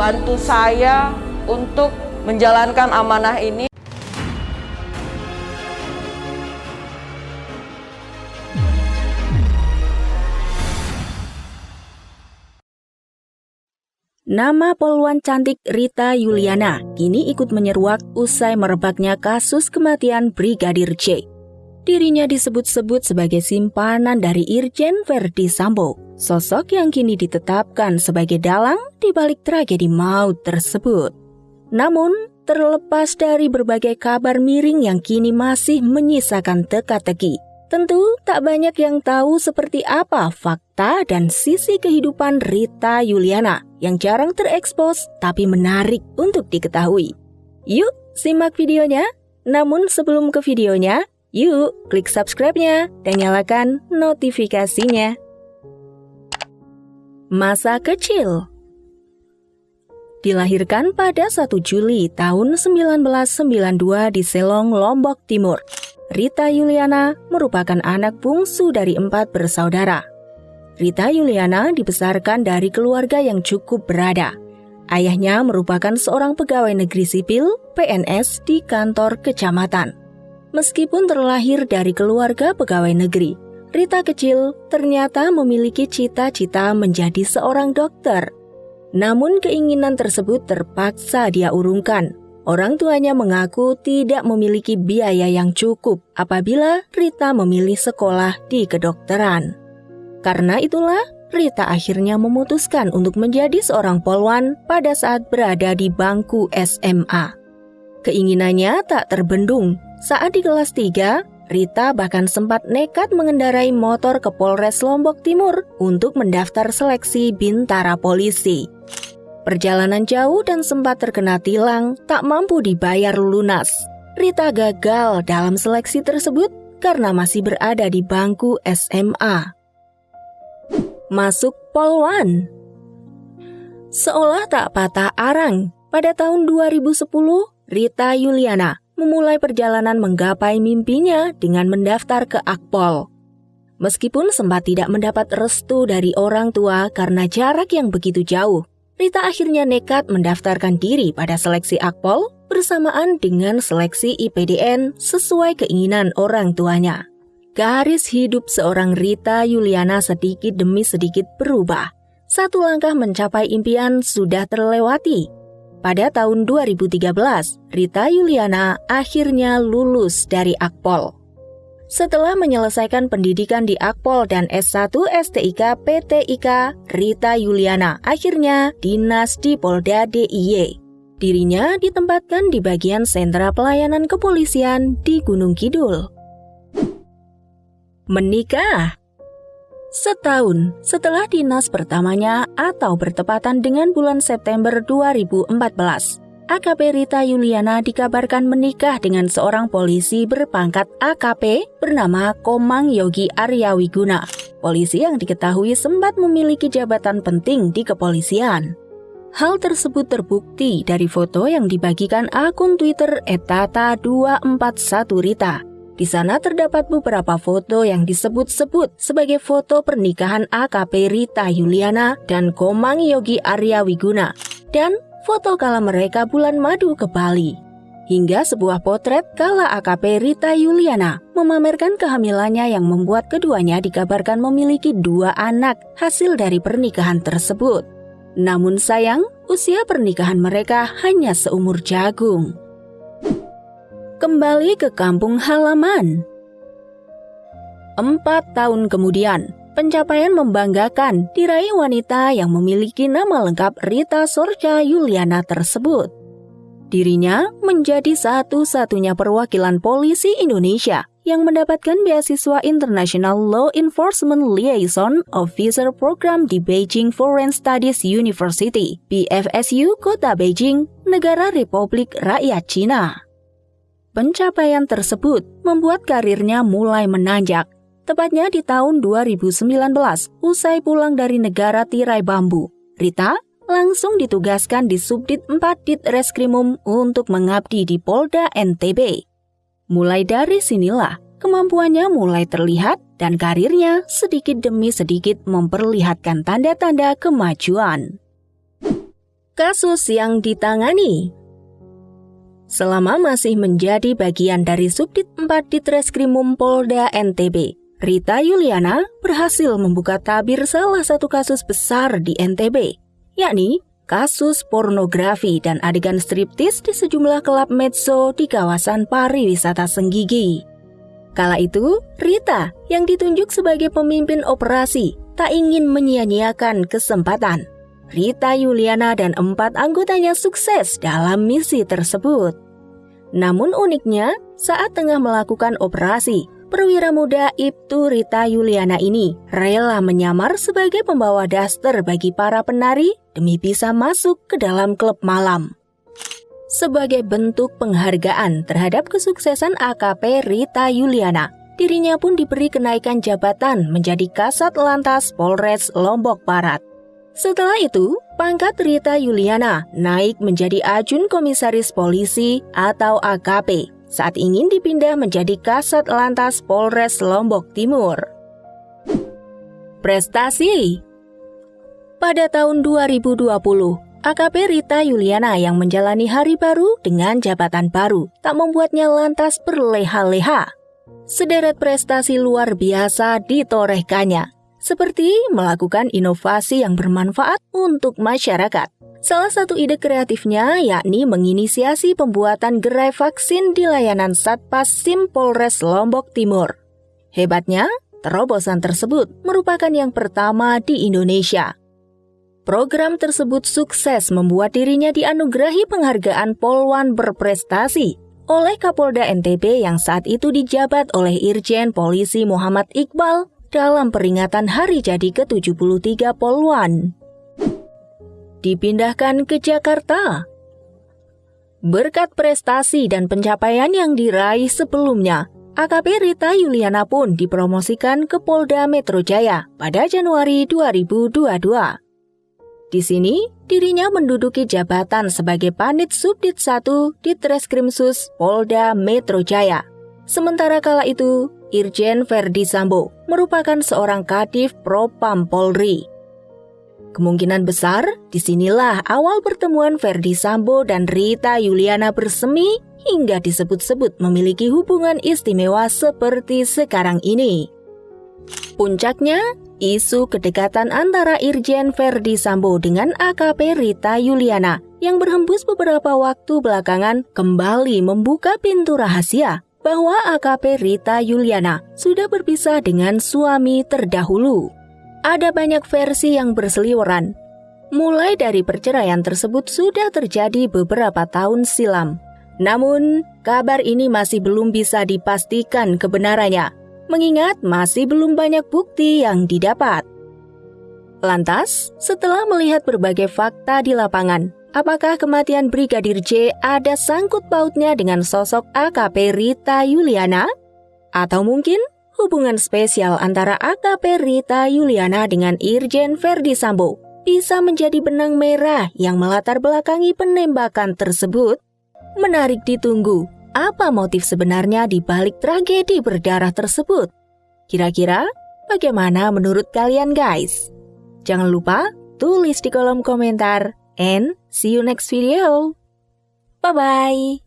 bantu saya untuk menjalankan amanah ini. Nama poluan cantik Rita Yuliana kini ikut menyeruak usai merebaknya kasus kematian Brigadir J. Dirinya disebut-sebut sebagai simpanan dari Irjen Verdi Sambo, sosok yang kini ditetapkan sebagai dalang di balik tragedi maut tersebut. Namun, terlepas dari berbagai kabar miring yang kini masih menyisakan teka-teki, Tentu tak banyak yang tahu seperti apa fakta dan sisi kehidupan Rita Yuliana yang jarang terekspos tapi menarik untuk diketahui. Yuk simak videonya. Namun sebelum ke videonya, yuk klik subscribe-nya dan nyalakan notifikasinya. Masa kecil Dilahirkan pada 1 Juli tahun 1992 di Selong, Lombok Timur. Rita Yuliana merupakan anak bungsu dari empat bersaudara. Rita Yuliana dibesarkan dari keluarga yang cukup berada. Ayahnya merupakan seorang pegawai negeri sipil PNS di kantor kecamatan. Meskipun terlahir dari keluarga pegawai negeri, Rita kecil ternyata memiliki cita-cita menjadi seorang dokter. Namun keinginan tersebut terpaksa dia urungkan Orang tuanya mengaku tidak memiliki biaya yang cukup apabila Rita memilih sekolah di kedokteran. Karena itulah, Rita akhirnya memutuskan untuk menjadi seorang polwan pada saat berada di bangku SMA. Keinginannya tak terbendung. Saat di kelas 3, Rita bahkan sempat nekat mengendarai motor ke Polres Lombok Timur untuk mendaftar seleksi bintara polisi. Perjalanan jauh dan sempat terkena tilang, tak mampu dibayar lunas. Rita gagal dalam seleksi tersebut karena masih berada di bangku SMA. Masuk Polwan Seolah tak patah arang, pada tahun 2010, Rita Yuliana memulai perjalanan menggapai mimpinya dengan mendaftar ke Akpol. Meskipun sempat tidak mendapat restu dari orang tua karena jarak yang begitu jauh, Rita akhirnya nekat mendaftarkan diri pada seleksi Akpol bersamaan dengan seleksi IPDN sesuai keinginan orang tuanya. Garis hidup seorang Rita Yuliana sedikit demi sedikit berubah. Satu langkah mencapai impian sudah terlewati. Pada tahun 2013, Rita Yuliana akhirnya lulus dari Akpol. Setelah menyelesaikan pendidikan di Akpol dan S1 STIK PTIK, Rita Yuliana akhirnya dinas di Polda DIY. Dirinya ditempatkan di bagian sentra pelayanan kepolisian di Gunung Kidul. Menikah Setahun setelah dinas pertamanya atau bertepatan dengan bulan September 2014, AKP Rita Yuliana dikabarkan menikah dengan seorang polisi berpangkat AKP bernama Komang Yogi Arya Wiguna. Polisi yang diketahui sempat memiliki jabatan penting di kepolisian. Hal tersebut terbukti dari foto yang dibagikan akun Twitter etata241rita. Di sana terdapat beberapa foto yang disebut-sebut sebagai foto pernikahan AKP Rita Yuliana dan Komang Yogi Arya Wiguna. Dan foto kala mereka bulan madu ke Bali. Hingga sebuah potret kala AKP Rita Yuliana memamerkan kehamilannya yang membuat keduanya dikabarkan memiliki dua anak hasil dari pernikahan tersebut. Namun sayang, usia pernikahan mereka hanya seumur jagung. Kembali ke kampung halaman. Empat tahun kemudian, Pencapaian membanggakan diraih wanita yang memiliki nama lengkap Rita Sorja Yuliana tersebut. Dirinya menjadi satu-satunya perwakilan polisi Indonesia yang mendapatkan beasiswa International Law Enforcement Liaison Officer Program di Beijing Foreign Studies University, BFSU Kota Beijing, Negara Republik Rakyat Cina. Pencapaian tersebut membuat karirnya mulai menanjak Tepatnya di tahun 2019, usai pulang dari negara tirai bambu, Rita langsung ditugaskan di Subdit 4 Dit Reskrimum untuk mengabdi di Polda NTB. Mulai dari sinilah, kemampuannya mulai terlihat dan karirnya sedikit demi sedikit memperlihatkan tanda-tanda kemajuan. kasus yang ditangani. Selama masih menjadi bagian dari Subdit 4 Ditreskrimum Polda NTB, Rita Yuliana berhasil membuka tabir salah satu kasus besar di NTB, yakni kasus pornografi dan adegan striptis di sejumlah klub medso di kawasan pariwisata Senggigi. Kala itu, Rita yang ditunjuk sebagai pemimpin operasi tak ingin menyia-nyiakan kesempatan Rita Yuliana dan empat anggotanya sukses dalam misi tersebut. Namun uniknya, saat tengah melakukan operasi, perwira muda Ibtu Rita Yuliana ini rela menyamar sebagai pembawa daster bagi para penari demi bisa masuk ke dalam klub malam. Sebagai bentuk penghargaan terhadap kesuksesan AKP Rita Yuliana, dirinya pun diberi kenaikan jabatan menjadi Kasat Lantas Polres Lombok Barat. Setelah itu, pangkat Rita Yuliana naik menjadi ajun komisaris polisi atau AKP saat ingin dipindah menjadi Kasat Lantas Polres Lombok Timur. Prestasi Pada tahun 2020, AKP Rita Yuliana yang menjalani hari baru dengan jabatan baru tak membuatnya lantas berleha-leha. Sederet prestasi luar biasa ditorehkannya, seperti melakukan inovasi yang bermanfaat untuk masyarakat. Salah satu ide kreatifnya yakni menginisiasi pembuatan gerai vaksin di layanan Satpas Sim Polres Lombok Timur. Hebatnya, terobosan tersebut merupakan yang pertama di Indonesia. Program tersebut sukses membuat dirinya dianugerahi penghargaan Polwan berprestasi oleh Kapolda NTB yang saat itu dijabat oleh Irjen Polisi Muhammad Iqbal dalam peringatan hari jadi ke-73 Poluan. Dipindahkan ke Jakarta. Berkat prestasi dan pencapaian yang diraih sebelumnya, AKP Rita Yuliana pun dipromosikan ke Polda Metro Jaya pada Januari 2022. Di sini, dirinya menduduki jabatan sebagai Panit Subdit 1 di Treskrimsus Polda Metro Jaya. Sementara kala itu, Irjen Verdi Sambo merupakan seorang kadif Propam Polri. Kemungkinan besar, di sinilah awal pertemuan Verdi Sambo dan Rita Yuliana bersemi hingga disebut-sebut memiliki hubungan istimewa seperti sekarang ini. Puncaknya, isu kedekatan antara Irjen Verdi Sambo dengan AKP Rita Yuliana yang berhembus beberapa waktu belakangan kembali membuka pintu rahasia bahwa AKP Rita Yuliana sudah berpisah dengan suami terdahulu. Ada banyak versi yang berseliweran. Mulai dari perceraian tersebut sudah terjadi beberapa tahun silam. Namun, kabar ini masih belum bisa dipastikan kebenarannya, mengingat masih belum banyak bukti yang didapat. Lantas, setelah melihat berbagai fakta di lapangan, Apakah kematian Brigadir J ada sangkut pautnya dengan sosok AKP Rita Yuliana? Atau mungkin hubungan spesial antara AKP Rita Yuliana dengan Irjen Verdi Sambo bisa menjadi benang merah yang melatar belakangi penembakan tersebut? Menarik ditunggu, apa motif sebenarnya di balik tragedi berdarah tersebut? Kira-kira bagaimana menurut kalian guys? Jangan lupa tulis di kolom komentar and see you next video. Bye-bye.